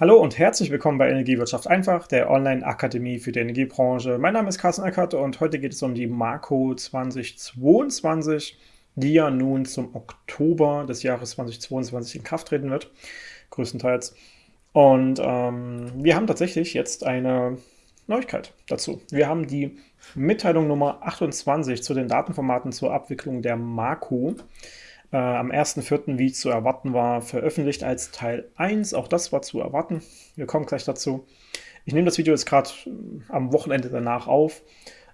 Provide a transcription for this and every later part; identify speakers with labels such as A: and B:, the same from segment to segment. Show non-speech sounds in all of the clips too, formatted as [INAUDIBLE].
A: Hallo und herzlich willkommen bei Energiewirtschaft einfach, der Online-Akademie für die Energiebranche. Mein Name ist Carsten Eckert und heute geht es um die Marco 2022, die ja nun zum Oktober des Jahres 2022 in Kraft treten wird, größtenteils. Und ähm, wir haben tatsächlich jetzt eine Neuigkeit dazu. Wir haben die Mitteilung Nummer 28 zu den Datenformaten zur Abwicklung der Marco äh, am 1.4., wie zu erwarten war, veröffentlicht als Teil 1. Auch das war zu erwarten. Wir kommen gleich dazu. Ich nehme das Video jetzt gerade äh, am Wochenende danach auf.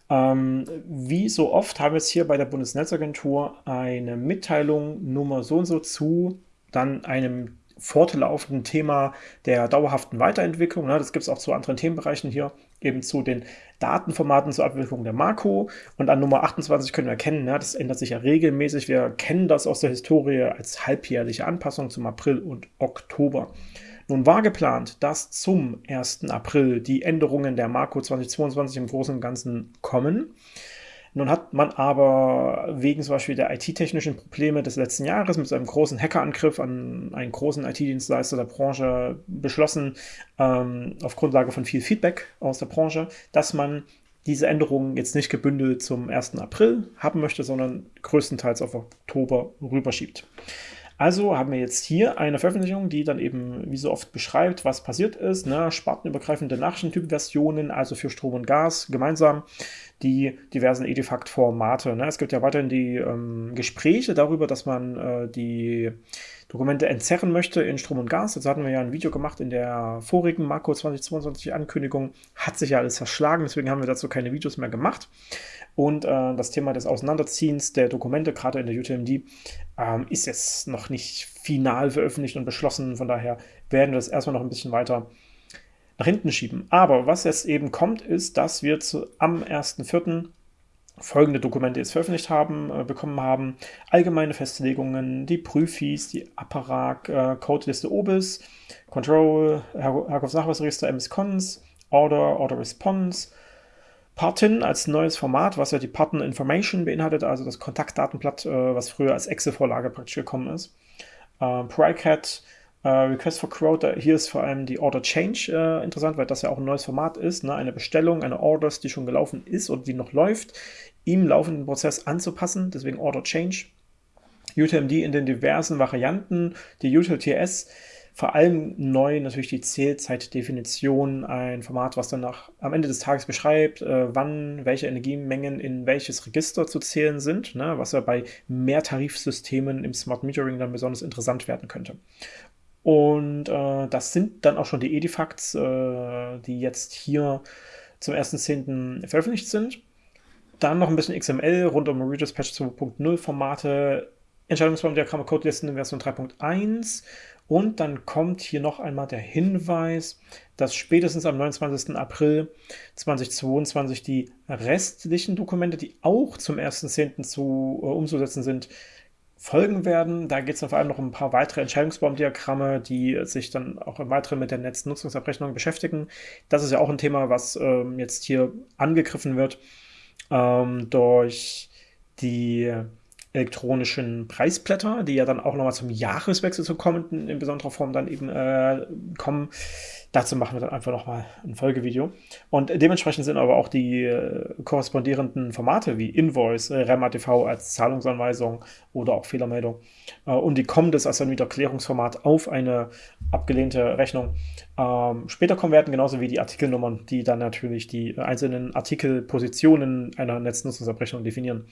A: Ähm, wie so oft haben wir jetzt hier bei der Bundesnetzagentur eine Mitteilung Nummer so und so zu dann einem fortlaufenden Thema der dauerhaften Weiterentwicklung. Ne? Das gibt es auch zu anderen Themenbereichen hier, eben zu den Datenformaten zur Abwicklung der Makro. Und an Nummer 28 können wir erkennen, ne? das ändert sich ja regelmäßig. Wir kennen das aus der Historie als halbjährliche Anpassung zum April und Oktober. Nun war geplant, dass zum 1. April die Änderungen der Makro 2022 im Großen und Ganzen kommen. Nun hat man aber wegen zum Beispiel der IT-technischen Probleme des letzten Jahres mit einem großen Hackerangriff an einen großen IT-Dienstleister der Branche beschlossen, ähm, auf Grundlage von viel Feedback aus der Branche, dass man diese Änderungen jetzt nicht gebündelt zum 1. April haben möchte, sondern größtenteils auf Oktober rüberschiebt. Also haben wir jetzt hier eine Veröffentlichung, die dann eben wie so oft beschreibt, was passiert ist. Ne? Spartenübergreifende Nachrichtentypversionen, also für Strom und Gas gemeinsam die diversen Edifact-Formate. Ne? Es gibt ja weiterhin die ähm, Gespräche darüber, dass man äh, die Dokumente entzerren möchte in Strom und Gas. Dazu hatten wir ja ein Video gemacht in der vorigen Marco 2022 Ankündigung. Hat sich ja alles verschlagen, deswegen haben wir dazu keine Videos mehr gemacht. Und äh, das Thema des Auseinanderziehens der Dokumente, gerade in der UTMD, ähm, ist jetzt noch nicht final veröffentlicht und beschlossen. Von daher werden wir das erstmal noch ein bisschen weiter nach hinten schieben. Aber was jetzt eben kommt, ist, dass wir zu, am 1.4. folgende Dokumente jetzt veröffentlicht haben, äh, bekommen haben. Allgemeine Festlegungen, die Prüfis, die Apparat, äh, Codeliste OBIS, Control, Her Herkunftsnachweisregister MS-Cons, Order, Order Partin als neues Format, was ja die Partner Information beinhaltet, also das Kontaktdatenblatt, äh, was früher als Excel-Vorlage praktisch gekommen ist. Äh, PryCat, äh, Request for Quote, hier ist vor allem die Order Change äh, interessant, weil das ja auch ein neues Format ist, ne? eine Bestellung, eine Orders, die schon gelaufen ist oder die noch läuft, im laufenden Prozess anzupassen, deswegen Order Change. UTMD in den diversen Varianten, die UTLTS, vor allem neu natürlich die Zählzeitdefinition, ein Format, was dann nach, am Ende des Tages beschreibt, äh, wann welche Energiemengen in welches Register zu zählen sind, ne, was ja bei Mehrtarifsystemen im Smart Metering dann besonders interessant werden könnte. Und äh, das sind dann auch schon die Edifacts, äh, die jetzt hier zum 1.10. veröffentlicht sind. Dann noch ein bisschen XML rund um Redispatch 2.0 Formate, Entscheidungsbaumdiagramme, Codelisten in Version 3.1 und dann kommt hier noch einmal der Hinweis, dass spätestens am 29. April 2022 die restlichen Dokumente, die auch zum 1.10. zu äh, umzusetzen sind, folgen werden. Da geht es vor allem noch um ein paar weitere Entscheidungsbaumdiagramme, die sich dann auch im Weiteren mit der Netznutzungsabrechnung beschäftigen. Das ist ja auch ein Thema, was ähm, jetzt hier angegriffen wird ähm, durch die elektronischen Preisblätter, die ja dann auch nochmal zum Jahreswechsel zu kommen, in besonderer Form dann eben äh, kommen. Dazu machen wir dann einfach nochmal ein Folgevideo. Und dementsprechend sind aber auch die äh, korrespondierenden Formate wie Invoice, äh, REMATV als Zahlungsanweisung oder auch Fehlermeldung äh, und die kommendes als ein Wiederklärungsformat auf eine abgelehnte Rechnung ähm, später kommen werden, genauso wie die Artikelnummern, die dann natürlich die einzelnen Artikelpositionen einer Netznutzungsabrechnung definieren.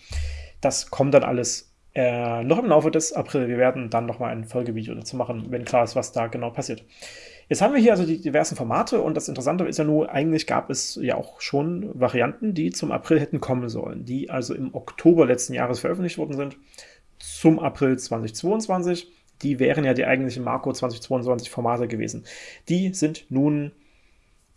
A: Das kommt dann alles äh, noch im Laufe des April. Wir werden dann nochmal ein Folgevideo dazu machen, wenn klar ist, was da genau passiert. Jetzt haben wir hier also die diversen Formate und das Interessante ist ja nur, eigentlich gab es ja auch schon Varianten, die zum April hätten kommen sollen, die also im Oktober letzten Jahres veröffentlicht worden sind, zum April 2022. Die wären ja die eigentlichen Marco 2022 Formate gewesen. Die sind nun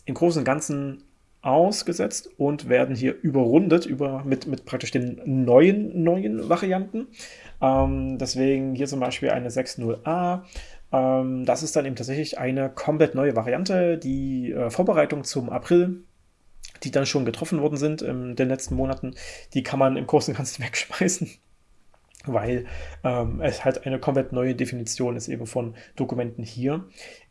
A: im Großen und Ganzen ausgesetzt und werden hier überrundet über, mit, mit praktisch den neuen, neuen Varianten. Ähm, deswegen hier zum Beispiel eine 6.0a. Ähm, das ist dann eben tatsächlich eine komplett neue Variante. Die äh, Vorbereitung zum April, die dann schon getroffen worden sind in den letzten Monaten, die kann man im Großen und Ganzen [LAUGHS] wegschmeißen weil ähm, es halt eine komplett neue Definition ist eben von Dokumenten hier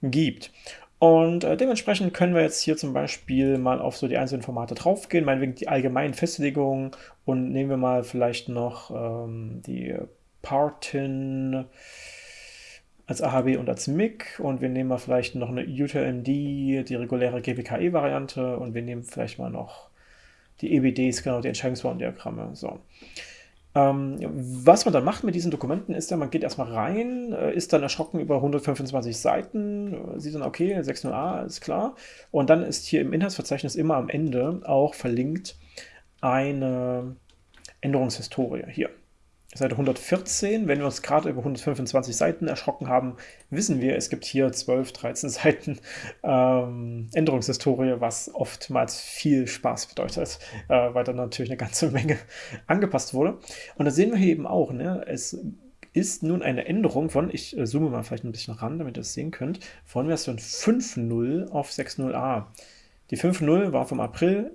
A: gibt. Und äh, dementsprechend können wir jetzt hier zum Beispiel mal auf so die einzelnen Formate draufgehen, meinetwegen die allgemeinen Festlegungen und nehmen wir mal vielleicht noch ähm, die Partin als AHB und als MIG und wir nehmen mal vielleicht noch eine UTLMD, die reguläre GPKE-Variante und wir nehmen vielleicht mal noch die EBDs, genau, die Entscheidungsbaumdiagramme. So. Ähm, was man dann macht mit diesen Dokumenten ist ja, man geht erstmal rein, äh, ist dann erschrocken über 125 Seiten, äh, sieht dann, okay, 6.0a ist klar. Und dann ist hier im Inhaltsverzeichnis immer am Ende auch verlinkt eine Änderungshistorie hier. Seite 114, wenn wir uns gerade über 125 Seiten erschrocken haben, wissen wir, es gibt hier 12, 13 [LAUGHS] Seiten ähm, Änderungshistorie, was oftmals viel Spaß bedeutet, äh, weil dann natürlich eine ganze [LAUGHS] Menge angepasst wurde. Und da sehen wir hier eben auch, ne, es ist nun eine Änderung von, ich äh, zoome mal vielleicht ein bisschen ran, damit ihr es sehen könnt, von Version 5.0 auf 6.0a. Die 5.0 war vom April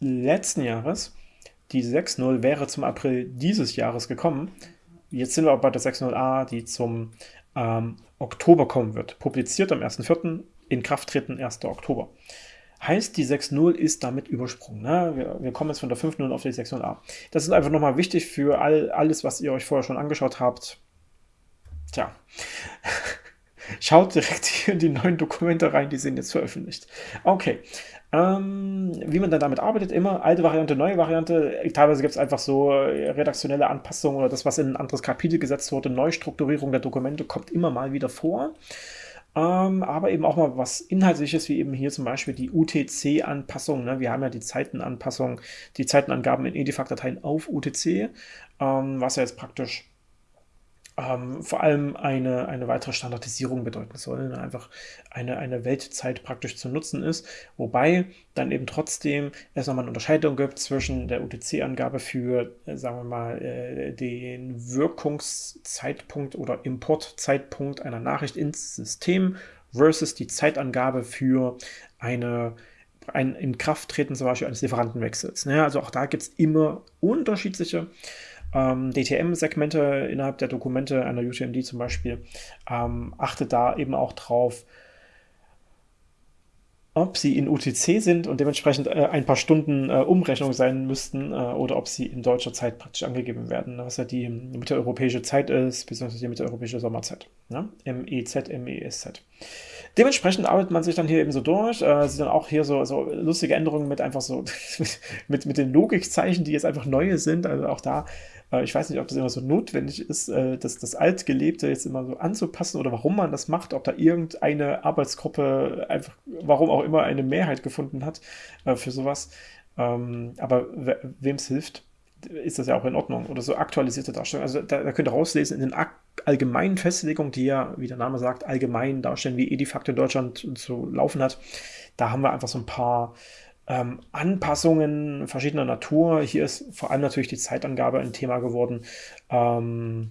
A: letzten Jahres die 6.0 wäre zum April dieses Jahres gekommen. Jetzt sind wir aber bei der 6.0a, die zum ähm, Oktober kommen wird. Publiziert am 1.4., in Kraft treten 1. Oktober. Heißt, die 6.0 ist damit übersprungen. Ne? Wir, wir, kommen jetzt von der 5.0 auf die 6.0a. Das ist einfach nochmal wichtig für all, alles, was ihr euch vorher schon angeschaut habt. Tja, schaut direkt hier in die neuen Dokumente rein, die sind jetzt veröffentlicht. Okay, ähm, wie man dann damit arbeitet, immer alte Variante, neue Variante. Teilweise gibt es einfach so äh, redaktionelle Anpassungen oder das, was in ein anderes Kapitel gesetzt wurde. Neustrukturierung der Dokumente kommt immer mal wieder vor. Ähm, aber eben auch mal was Inhaltliches, wie eben hier zum Beispiel die UTC-Anpassung. Ne? Wir haben ja die Zeitenanpassung, die Zeitenangaben in Edifact-Dateien auf UTC, ähm, was ja jetzt praktisch ähm, vor allem eine, eine weitere Standardisierung bedeuten soll, ne? einfach eine, eine Weltzeit praktisch zu nutzen ist, wobei dann eben trotzdem es nochmal eine Unterscheidung gibt zwischen der UTC-Angabe für, äh, sagen wir mal, äh, den Wirkungszeitpunkt oder Importzeitpunkt einer Nachricht ins System versus die Zeitangabe für eine ein Inkrafttreten zum Beispiel eines Lieferantenwechsels. Ne? Also auch da gibt es immer unterschiedliche ähm, DTM-Segmente innerhalb der Dokumente einer UTMD zum Beispiel, ähm, achtet da eben auch drauf, ob sie in UTC sind und dementsprechend äh, ein paar Stunden äh, Umrechnung sein müssten äh, oder ob sie in deutscher Zeit praktisch angegeben werden, was ja die mitteleuropäische Zeit ist, beziehungsweise die mitteleuropäische Sommerzeit. Ne? MEZ, MESZ. Dementsprechend arbeitet man sich dann hier eben so durch. Äh, sieht dann auch hier so, so lustige Änderungen mit einfach so, [LAUGHS] mit, mit den Logikzeichen, die jetzt einfach neue sind. Also auch da ich weiß nicht, ob das immer so notwendig ist, äh, das, das Altgelebte jetzt immer so anzupassen oder warum man das macht, ob da irgendeine Arbeitsgruppe einfach, warum auch immer, eine Mehrheit gefunden hat äh, für sowas. Ähm, aber wem es hilft, ist das ja auch in Ordnung. Oder so aktualisierte Darstellung. Also da, da könnt ihr rauslesen, in den allgemeinen Festlegungen, die ja, wie der Name sagt, allgemein darstellen, wie Edifact in Deutschland zu laufen hat, da haben wir einfach so ein paar ähm, Anpassungen verschiedener Natur. Hier ist vor allem natürlich die Zeitangabe ein Thema geworden. Ähm,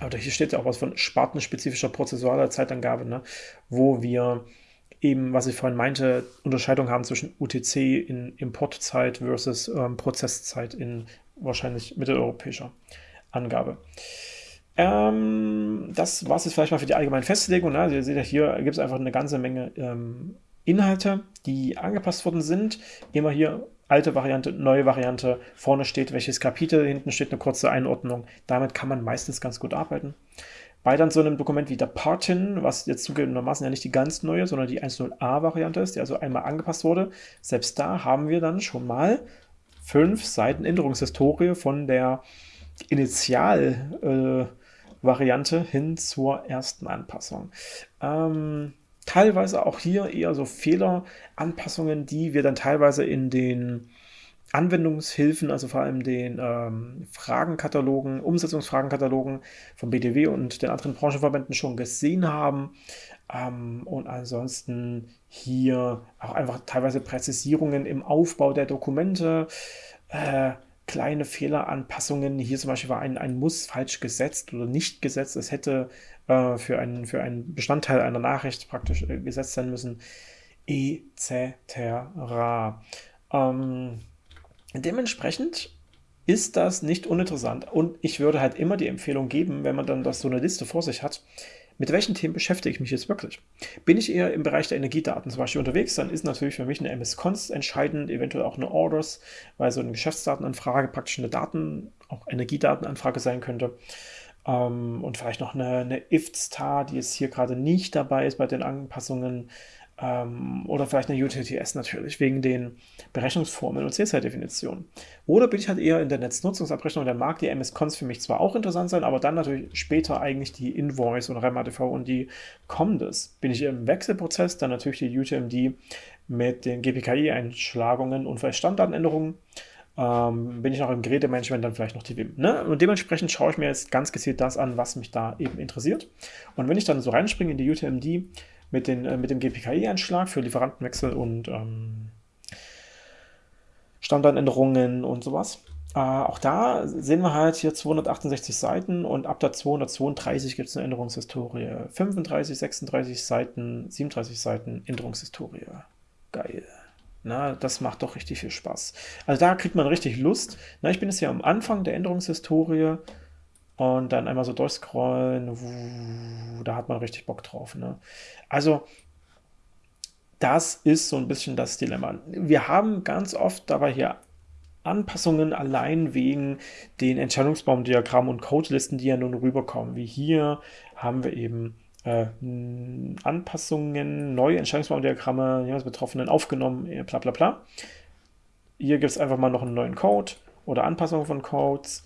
A: aber hier steht ja auch was von spartenspezifischer prozessualer Zeitangabe, ne? wo wir eben, was ich vorhin meinte, Unterscheidung haben zwischen UTC in Importzeit versus ähm, Prozesszeit in wahrscheinlich mitteleuropäischer Angabe. Ähm, das war es jetzt vielleicht mal für die allgemeine Festlegung. Ne? Also ihr seht ja, hier gibt es einfach eine ganze Menge ähm, Inhalte, die angepasst worden sind. Immer hier alte Variante, neue Variante. Vorne steht welches Kapitel, hinten steht eine kurze Einordnung. Damit kann man meistens ganz gut arbeiten. Bei dann so einem Dokument wie der Partin, was jetzt zugegebenermaßen ja nicht die ganz neue, sondern die 1.0a-Variante ist, die also einmal angepasst wurde, selbst da haben wir dann schon mal fünf Seiten Änderungshistorie von der Initial-Variante äh, hin zur ersten Anpassung. Ähm, teilweise auch hier eher so Fehleranpassungen, die wir dann teilweise in den Anwendungshilfen, also vor allem den ähm, Fragenkatalogen, Umsetzungsfragenkatalogen vom BDW und den anderen Branchenverbänden schon gesehen haben. Ähm, und ansonsten hier auch einfach teilweise Präzisierungen im Aufbau der Dokumente, äh, kleine Fehleranpassungen. Hier zum Beispiel war ein, ein Muss falsch gesetzt oder nicht gesetzt. Es hätte äh, für, einen, für einen Bestandteil einer Nachricht praktisch äh, gesetzt sein müssen, etc. Ähm, dementsprechend ist das nicht uninteressant und ich würde halt immer die Empfehlung geben, wenn man dann das so eine Liste vor sich hat, mit welchen Themen beschäftige ich mich jetzt wirklich? Bin ich eher im Bereich der Energiedaten zum Beispiel unterwegs, dann ist natürlich für mich eine MS-Const entscheidend, eventuell auch eine Orders, weil so eine Geschäftsdatenanfrage praktisch eine Daten, auch Energiedatenanfrage sein könnte. Ähm, und vielleicht noch eine, eine IFT-Star, die jetzt hier gerade nicht dabei ist bei den Anpassungen. Ähm, oder vielleicht eine UTTS natürlich, wegen den Berechnungsformeln und CSI-Definitionen. Oder bin ich halt eher in der Netznutzungsabrechnung, dann mag die MS-Cons für mich zwar auch interessant sein, aber dann natürlich später eigentlich die Invoice und REMATV und die Comdes. Bin ich im Wechselprozess, dann natürlich die UTMD mit den GPKI-Einschlagungen und vielleicht Standardänderungen. Ähm, bin ich noch im Gerätemanagement, dann vielleicht noch die WIM. Ne? Und dementsprechend schaue ich mir jetzt ganz gezielt das an, was mich da eben interessiert. Und wenn ich dann so reinspringe in die UTMD, mit, den, äh, mit dem GPKI-Einschlag für Lieferantenwechsel und ähm, Standardänderungen und sowas. Äh, auch da sehen wir halt hier 268 Seiten und ab der 232 gibt es eine Änderungshistorie. 35, 36 Seiten, 37 Seiten Änderungshistorie. Geil. Na, das macht doch richtig viel Spaß. Also da kriegt man richtig Lust. Na, ich bin jetzt hier am Anfang der Änderungshistorie und dann einmal so durchscrollen, da hat man richtig Bock drauf. Ne? Also, das ist so ein bisschen das Dilemma. Wir haben ganz oft dabei hier Anpassungen allein wegen den Entscheidungsbaumdiagrammen und Codelisten, die ja nun rüberkommen. Wie hier haben wir eben äh, Anpassungen, neue Entscheidungsbaumdiagramme, ja, Betroffenen aufgenommen, bla bla bla. Hier gibt es einfach mal noch einen neuen Code oder Anpassungen von Codes.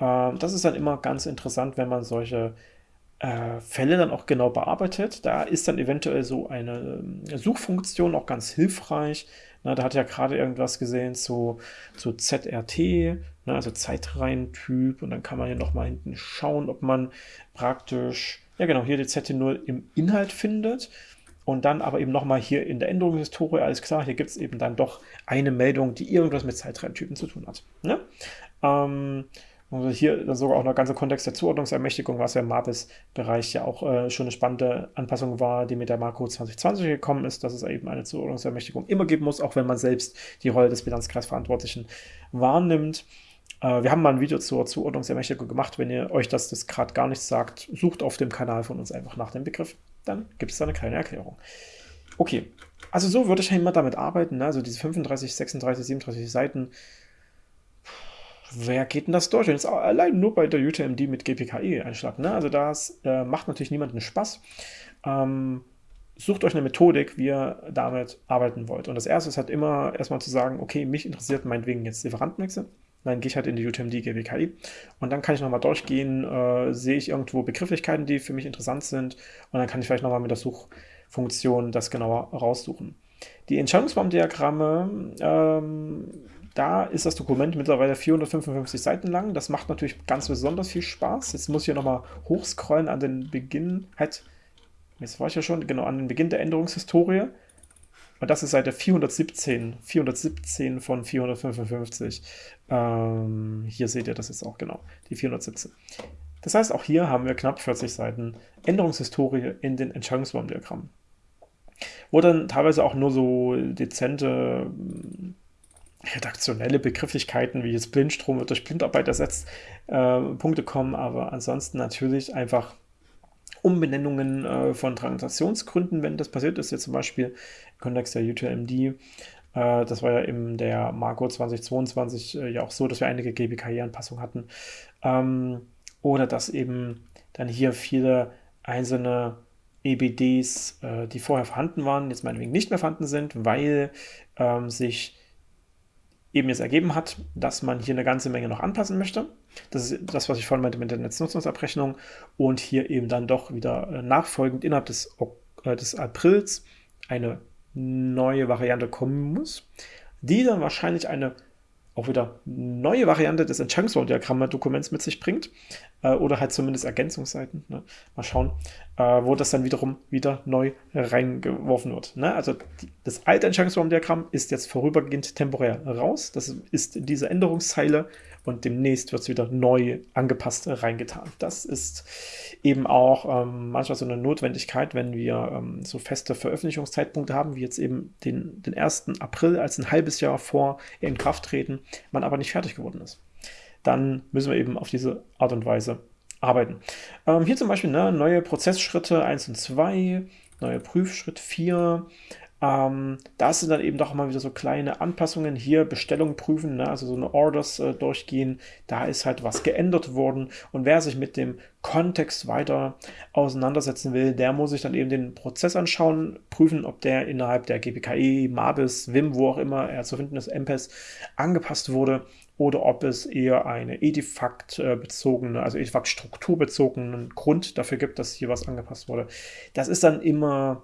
A: Ähm, das ist dann immer ganz interessant, wenn man solche äh, Fälle dann auch genau bearbeitet. Da ist dann eventuell so eine äh, Suchfunktion auch ganz hilfreich. Da hat ja gerade irgendwas gesehen zu, zu ZRT, ne, also Zeitreihentyp. Und dann kann man hier nochmal hinten schauen, ob man praktisch, ja genau, hier die ZT0 im Inhalt findet. Und dann aber eben nochmal hier in der Änderungshistorie, alles klar, hier gibt es eben dann doch eine Meldung, die irgendwas mit Zeitreihentypen zu tun hat. Ne? Ähm, also hier sogar auch noch ganze Kontext der Zuordnungsermächtigung, was ja im MAPIS-Bereich ja auch äh, schon eine spannende Anpassung war, die mit der Marco 2020 gekommen ist, dass es eben eine Zuordnungsermächtigung immer geben muss, auch wenn man selbst die Rolle des Bilanzkreisverantwortlichen wahrnimmt. Äh, wir haben mal ein Video zur Zuordnungsermächtigung gemacht. Wenn ihr euch das, das gerade gar nichts sagt, sucht auf dem Kanal von uns einfach nach dem Begriff. Dann gibt es da eine kleine Erklärung. Okay, also so würde ich immer damit arbeiten. Ne? Also diese 35, 36, 37 Seiten wer geht denn das durch? Jetzt allein nur bei der UTMD mit GPKI-Einschlag. Ne? Also das äh, macht natürlich niemandem Spaß. Ähm, sucht euch eine Methodik, wie ihr damit arbeiten wollt. Und das erste ist halt immer erstmal zu sagen, okay, mich interessiert meinetwegen jetzt Lieferantenwechsel. Dann gehe ich halt in die UTMD GPKI und dann kann ich nochmal durchgehen, äh, sehe ich irgendwo Begrifflichkeiten, die für mich interessant sind und dann kann ich vielleicht nochmal mit der Suchfunktion das genauer raussuchen. Die Entscheidungsbaumdiagramme ähm, da ist das Dokument mittlerweile 455 Seiten lang. Das macht natürlich ganz besonders viel Spaß. Jetzt muss ich hier nochmal hochscrollen an den Beginn. Halt, jetzt war ich ja schon, genau, an den Beginn der Änderungshistorie. Und das ist Seite 417. 417 von 455. Ähm, hier seht ihr das jetzt auch genau, die 417. Das heißt, auch hier haben wir knapp 40 Seiten Änderungshistorie in den Entscheidungsbaumdiagrammen. Wo dann teilweise auch nur so dezente redaktionelle Begrifflichkeiten wie jetzt Blindstrom wird durch Blindarbeit ersetzt, äh, Punkte kommen, aber ansonsten natürlich einfach Umbenennungen äh, von Transaktionsgründen, wenn das passiert ist, jetzt zum Beispiel im Kontext der UTMD. Äh, das war ja in der Marco 2022 äh, ja auch so, dass wir einige GBKI-Anpassungen hatten. Ähm, oder dass eben dann hier viele einzelne EBDs, äh, die vorher vorhanden waren, jetzt meinetwegen nicht mehr vorhanden sind, weil ähm, sich eben jetzt ergeben hat, dass man hier eine ganze Menge noch anpassen möchte. Das ist das, was ich vorhin meinte mit der Netznutzungsabrechnung und hier eben dann doch wieder äh, nachfolgend innerhalb des, äh, des Aprils eine neue Variante kommen muss, die dann wahrscheinlich eine auch wieder neue Variante des Entscheidungsbaumdiagramm-Dokuments mit sich bringt äh, oder halt zumindest Ergänzungsseiten. Ne? Mal schauen, äh, wo das dann wiederum wieder neu reingeworfen wird. Ne? Also die, das alte Entscheidungsbaumdiagramm ist jetzt vorübergehend temporär raus. Das ist diese Änderungszeile und demnächst wird es wieder neu angepasst reingetan. Das ist eben auch ähm, manchmal so eine Notwendigkeit, wenn wir ähm, so feste Veröffentlichungszeitpunkte haben, wie jetzt eben den, den 1. April als ein halbes Jahr vor in Kraft treten, man aber nicht fertig geworden ist. Dann müssen wir eben auf diese Art und Weise arbeiten. Ähm, hier zum Beispiel ne, neue Prozessschritte 1 und 2, neue Prüfschritt 4, ähm, da sind dann eben doch mal wieder so kleine Anpassungen. Hier Bestellung prüfen, ne? also so eine Orders äh, durchgehen. Da ist halt was geändert worden. Und wer sich mit dem Kontext weiter auseinandersetzen will, der muss sich dann eben den Prozess anschauen, prüfen, ob der innerhalb der GPKE, MABIS, WIM, wo auch immer er zu finden ist, MPES, angepasst wurde oder ob es eher eine Edifact-bezogene, also Edifact-strukturbezogenen Grund dafür gibt, dass hier was angepasst wurde. Das ist dann immer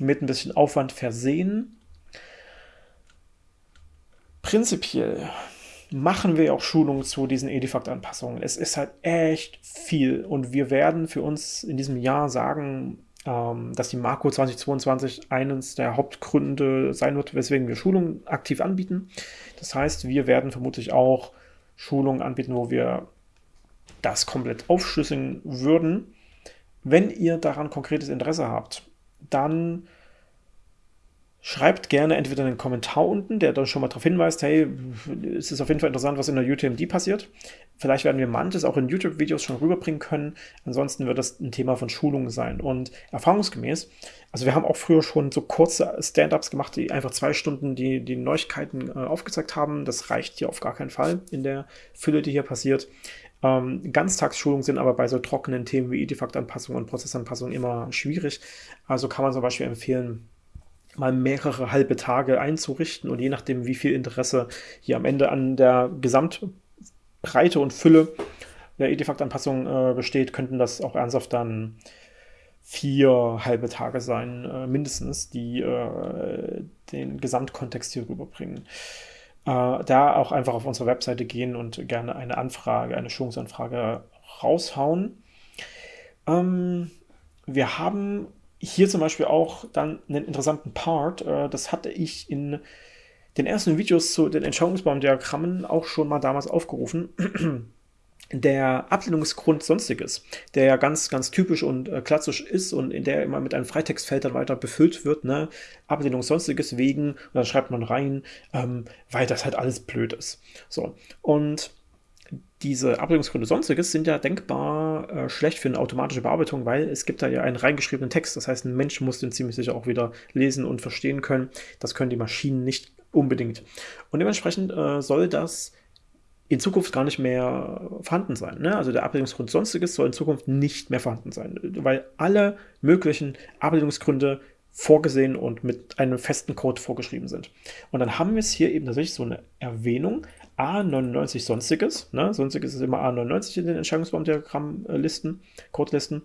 A: mit ein bisschen Aufwand versehen. Prinzipiell machen wir auch Schulungen zu diesen Edifact-Anpassungen. Es ist halt echt viel und wir werden für uns in diesem Jahr sagen, ähm, dass die Marco 2022 eines der Hauptgründe sein wird, weswegen wir Schulungen aktiv anbieten. Das heißt, wir werden vermutlich auch Schulungen anbieten, wo wir das komplett aufschlüsseln würden. Wenn ihr daran konkretes Interesse habt, dann schreibt gerne entweder einen Kommentar unten, der dann schon mal darauf hinweist, hey, es ist auf jeden Fall interessant, was in der UTMD passiert. Vielleicht werden wir manches auch in YouTube-Videos schon rüberbringen können. Ansonsten wird das ein Thema von Schulungen sein. Und erfahrungsgemäß, also wir haben auch früher schon so kurze Stand-ups gemacht, die einfach zwei Stunden die, die Neuigkeiten äh, aufgezeigt haben. Das reicht hier auf gar keinen Fall in der Fülle, die hier passiert. Ähm, Ganztagsschulungen sind aber bei so trockenen Themen wie Edifakt-Anpassung und Prozessanpassung immer schwierig. Also kann man zum Beispiel empfehlen, mal mehrere halbe Tage einzurichten und je nachdem, wie viel Interesse hier am Ende an der Gesamtbreite und Fülle der Edifakt-Anpassung äh, besteht, könnten das auch ernsthaft dann vier halbe Tage sein, äh, mindestens, die äh, den Gesamtkontext hier rüberbringen. Äh, da auch einfach auf unsere Webseite gehen und gerne eine Anfrage, eine Schulungsanfrage raushauen. Ähm, wir haben hier zum Beispiel auch dann einen interessanten Part. Äh, das hatte ich in den ersten Videos zu den Entscheidungsbaumdiagrammen auch schon mal damals aufgerufen. [CLEARS THROAT] der Ablehnungsgrund Sonstiges, der ja ganz, ganz typisch und äh, klassisch ist und in der immer mit einem Freitextfeld dann weiter befüllt wird, ne? Ablehnung Sonstiges wegen, und dann schreibt man rein, ähm, weil das halt alles blöd ist. So, und diese Ablehnungsgründe Sonstiges sind ja denkbar äh, schlecht für eine automatische Bearbeitung, weil es gibt da ja einen reingeschriebenen Text. Das heißt, ein Mensch muss den ziemlich sicher auch wieder lesen und verstehen können. Das können die Maschinen nicht unbedingt. Und dementsprechend äh, soll das in Zukunft gar nicht mehr vorhanden sein. Ne? Also der Ablehnungsgrund Sonstiges soll in Zukunft nicht mehr vorhanden sein, weil alle möglichen Ablehnungsgründe vorgesehen und mit einem festen Code vorgeschrieben sind. Und dann haben wir es hier eben tatsächlich so eine Erwähnung, A99 Sonstiges. Ne? Sonstiges ist immer A99 in den Entscheidungsbaumdiagrammlisten, Codelisten.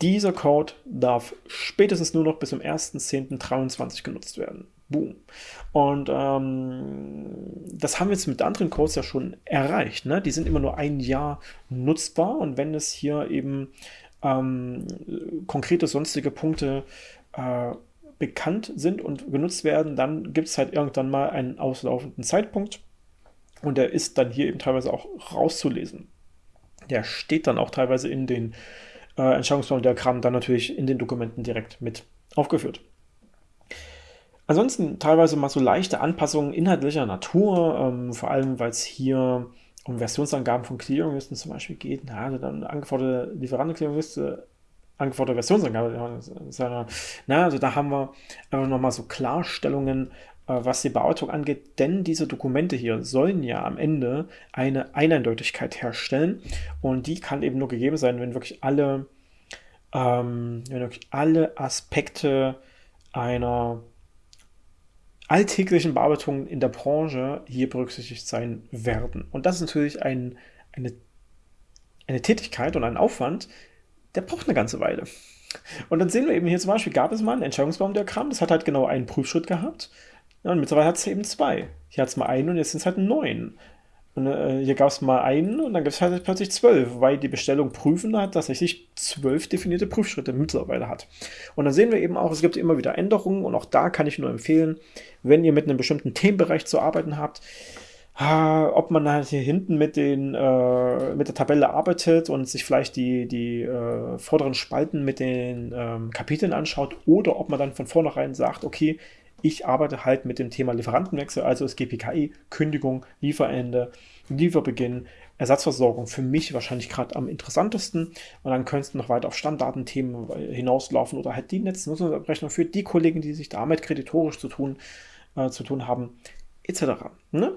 A: Dieser Code darf spätestens nur noch bis zum 1.10.23 genutzt werden. Boom. Und ähm, das haben wir jetzt mit anderen Codes ja schon erreicht. Ne? Die sind immer nur ein Jahr nutzbar und wenn es hier eben ähm, konkrete sonstige Punkte äh, bekannt sind und genutzt werden, dann gibt es halt irgendwann mal einen auslaufenden Zeitpunkt und der ist dann hier eben teilweise auch rauszulesen. Der steht dann auch teilweise in den äh, Entscheidungsbaumdiagrammen dann natürlich in den Dokumenten direkt mit aufgeführt. Ansonsten teilweise mal so leichte Anpassungen inhaltlicher Natur, ähm, vor allem weil es hier um Versionsangaben von Clearinglisten zum Beispiel geht. Na, also dann angeforderte Lieferanten-Clearingliste angeforderte Versionsangabe. Na, also da haben wir einfach nochmal so Klarstellungen, äh, was die Bearbeitung angeht, denn diese Dokumente hier sollen ja am Ende eine Eineindeutigkeit herstellen und die kann eben nur gegeben sein, wenn wirklich alle, ähm, wenn wirklich alle Aspekte einer alltäglichen Bearbeitung in der Branche hier berücksichtigt sein werden. Und das ist natürlich ein, eine, eine Tätigkeit und ein Aufwand, der braucht eine ganze Weile. Und dann sehen wir eben hier zum Beispiel, gab es mal ein Entscheidungsbaumdiagramm, das hat halt genau einen Prüfschritt gehabt. Ja, und mittlerweile hat es eben zwei. Hier hat es mal einen und jetzt sind es halt neun. Und äh, hier gab es mal einen und dann gibt es halt plötzlich zwölf, weil die Bestellung prüfen hat tatsächlich zwölf definierte Prüfschritte mittlerweile hat. Und dann sehen wir eben auch, es gibt immer wieder Änderungen und auch da kann ich nur empfehlen, wenn ihr mit einem bestimmten Themenbereich zu arbeiten habt, ob man halt hier hinten mit, den, äh, mit der Tabelle arbeitet und sich vielleicht die, die äh, vorderen Spalten mit den ähm, Kapiteln anschaut oder ob man dann von vornherein sagt, okay, Ich arbeite halt mit dem Thema Lieferantenwechsel, also das GPKI, Kündigung, Lieferende, Lieferbeginn, Ersatzversorgung für mich wahrscheinlich gerade am interessantesten. Und dann könntest du noch weiter auf Standartenthemen hinauslaufen oder halt die Netznutzungsabrechnung für die Kollegen, die sich damit kreditorisch zu tun, äh, zu tun haben, etc. Ne?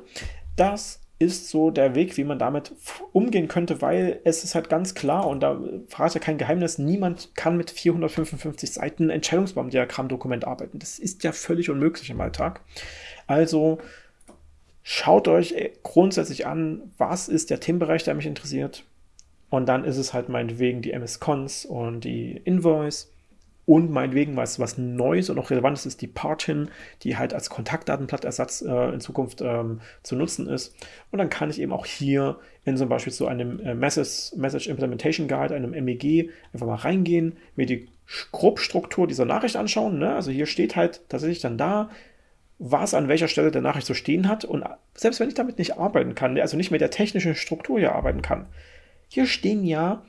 A: Das ist so der Weg, wie man damit umgehen könnte, weil es ist halt ganz klar und da ja kein Geheimnis, niemand kann mit 455 Seiten Entscheidungsbaumdiagrammdokument arbeiten. Das ist ja völlig unmöglich im Alltag. Also schaut euch grundsätzlich an, was ist der Themenbereich, der mich interessiert. Und dann ist es halt meinetwegen die MS-Cons und die Invoice und meinetwegen was, was Neues und auch Relevantes ist die Partin, die halt als Kontaktdatenblattersatz äh, in Zukunft ähm, zu nutzen ist. Und dann kann ich eben auch hier in zum Beispiel zu einem äh, Message, Message Implementation Guide, einem MEG, einfach mal reingehen, mir die Grobstruktur dieser Nachricht anschauen. Ne? Also hier steht halt tatsächlich dann da, was an welcher Stelle der Nachricht so stehen hat. Und selbst wenn ich damit nicht arbeiten kann, also nicht mit der technischen Struktur hier arbeiten kann, hier stehen ja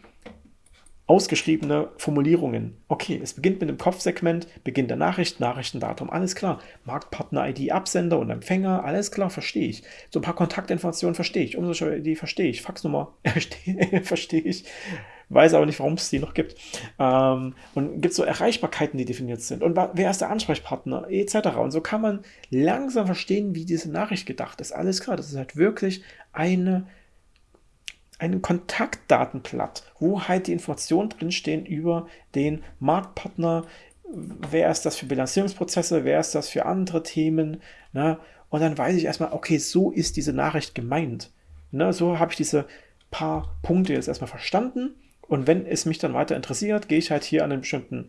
A: ausgeschriebene Formulierungen. Okay, es beginnt mit dem Kopfsegment, Beginn der Nachricht, Nachrichtendatum, alles klar. Marktpartner-ID, Absender und Empfänger, alles klar, verstehe ich. So ein paar Kontaktinformationen verstehe ich, Umsatzsteuer-ID verstehe ich, Faxnummer [LAUGHS] verstehe ich, weiß aber nicht, warum es die noch gibt. Ähm, und gibt so Erreichbarkeiten, die definiert sind und wer ist der Ansprechpartner, etc. Und so kann man langsam verstehen, wie diese Nachricht gedacht ist. Alles klar, das ist halt wirklich eine ein Kontaktdatenblatt, wo halt die Informationen drinstehen über den Marktpartner, wer ist das für Bilanzierungsprozesse, wer ist das für andere Themen, ne? und dann weiß ich erstmal, okay, so ist diese Nachricht gemeint. Ne? So habe ich diese paar Punkte jetzt erstmal verstanden und wenn es mich dann weiter interessiert, gehe ich halt hier an einen bestimmten,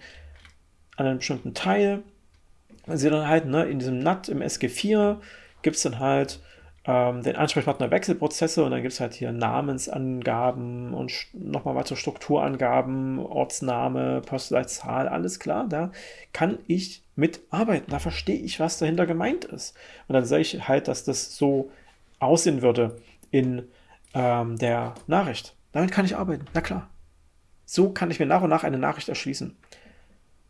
A: an einen bestimmten Teil, sehe dann halt ne, in diesem NAT im SG4 gibt es dann halt ähm, den Ansprechpartner Wechselprozesse und dann gibt es halt hier Namensangaben und nochmal weitere Strukturangaben, Ortsname, Postleitzahl, alles klar. Da kann ich mitarbeiten. Da verstehe ich, was dahinter gemeint ist. Und dann sehe ich halt, dass das so aussehen würde in ähm, der Nachricht. Damit kann ich arbeiten, na klar. So kann ich mir nach und nach eine Nachricht erschließen.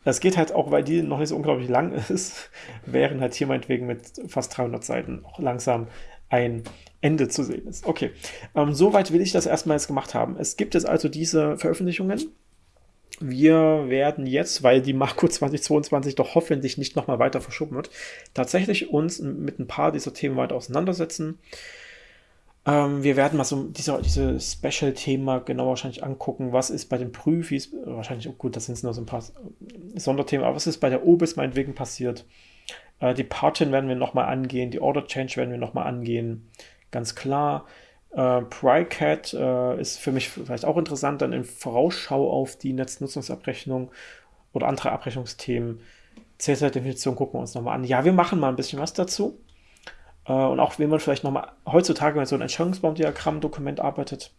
A: Das geht halt auch, weil die noch nicht so unglaublich lang [LAUGHS] ist, während halt hier meinetwegen mit fast 300 Seiten auch langsam ein Ende zu sehen ist. Okay, ähm, soweit will ich das erstmal jetzt gemacht haben. Es gibt jetzt also diese Veröffentlichungen. Wir werden jetzt, weil die Marco [LAUGHS] 2022 doch hoffentlich nicht nochmal weiter verschoben wird, tatsächlich uns mit ein paar dieser Themen weiter auseinandersetzen. Ähm, wir werden mal so diese, diese Special-Thema genau wahrscheinlich angucken. Was ist bei den Prüfis, wahrscheinlich auch gut, das sind nur so ein paar Sonderthemen, aber was ist bei der OBIS meinetwegen passiert? Äh, die Partin werden wir nochmal angehen, die Order Change werden wir nochmal angehen, ganz klar. Äh, PryCat äh, ist für mich vielleicht auch interessant, dann in Vorausschau auf die Netznutzungsabrechnung oder andere Abrechnungsthemen. CSR-Definition gucken wir uns nochmal an. Ja, wir machen mal ein bisschen was dazu. Äh, und auch wenn man vielleicht nochmal heutzutage mit so einem Entscheidungsbaumdiagramm-Dokument arbeitet,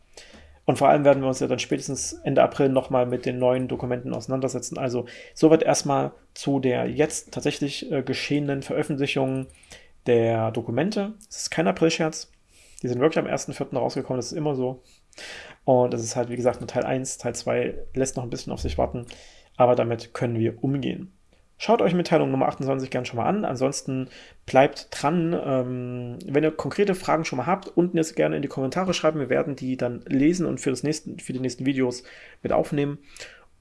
A: und vor allem werden wir uns ja dann spätestens Ende April nochmal mit den neuen Dokumenten auseinandersetzen. Also soweit erstmal zu der jetzt tatsächlich äh, geschehenen Veröffentlichung der Dokumente. Es ist kein April-Scherz. Die sind wirklich am 1.4. rausgekommen, das ist immer so. Und das ist halt, wie gesagt, nur Teil 1. Teil 2 lässt noch ein bisschen auf sich warten, aber damit können wir umgehen. Schaut euch Mitteilung Nummer 28 gerne schon mal an. Ansonsten bleibt dran. Ähm, wenn ihr konkrete Fragen schon mal habt, unten jetzt gerne in die Kommentare schreiben. Wir werden die dann lesen und für, das nächsten, für die nächsten Videos mit aufnehmen.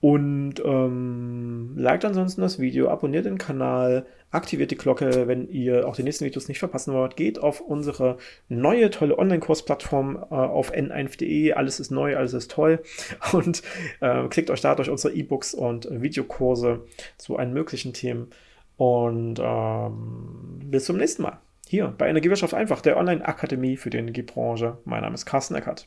A: Und ähm, liked ansonsten das Video, abonniert den Kanal, aktiviert die Glocke, wenn ihr auch die nächsten Videos nicht verpassen wollt. Geht auf unsere neue tolle Online-Kursplattform äh, auf n1.de. Alles ist neu, alles ist toll. [LAUGHS] Und äh, klickt euch da durch unsere E-Books und Videokurse zu allen möglichen Themen. Und ähm, bis zum nächsten Mal. Hier bei Energiewirtschaft einfach, der Online-Akademie für die Energiebranche. Mein Name ist Carsten Eckert.